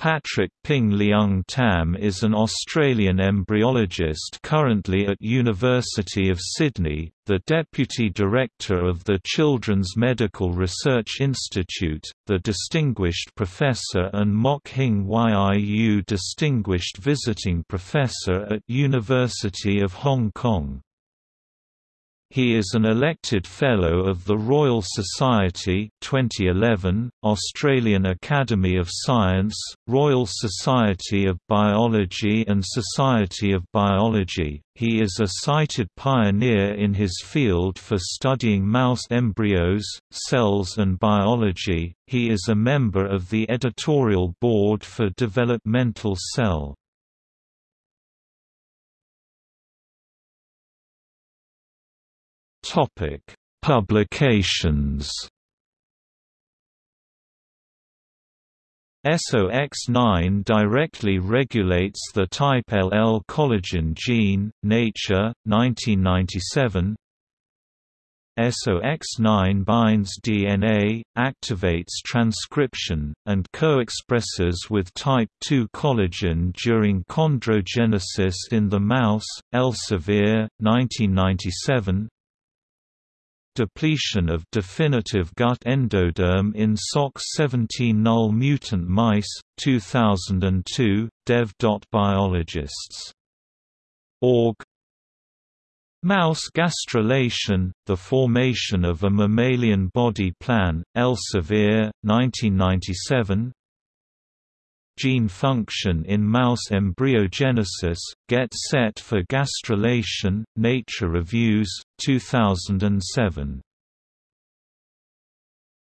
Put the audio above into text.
Patrick Ping Leung Tam is an Australian embryologist currently at University of Sydney, the Deputy Director of the Children's Medical Research Institute, the Distinguished Professor and Mok Hing Yiu Distinguished Visiting Professor at University of Hong Kong. He is an elected Fellow of the Royal Society 2011, Australian Academy of Science, Royal Society of Biology and Society of Biology. He is a cited pioneer in his field for studying mouse embryos, cells and biology. He is a member of the editorial board for Developmental Cell. Topic: Publications. SOX9 directly regulates the type LL collagen gene, Nature, 1997 SOX9 binds DNA, activates transcription, and co-expresses with type II collagen during chondrogenesis in the mouse, Elsevier, 1997 depletion of definitive gut endoderm in SOX17 null mutant mice, 2002, dev.biologists. Org Mouse gastrulation, the formation of a mammalian body plan, Elsevier, 1997 Gene function in mouse embryogenesis, get set for gastrulation, Nature Reviews, 2007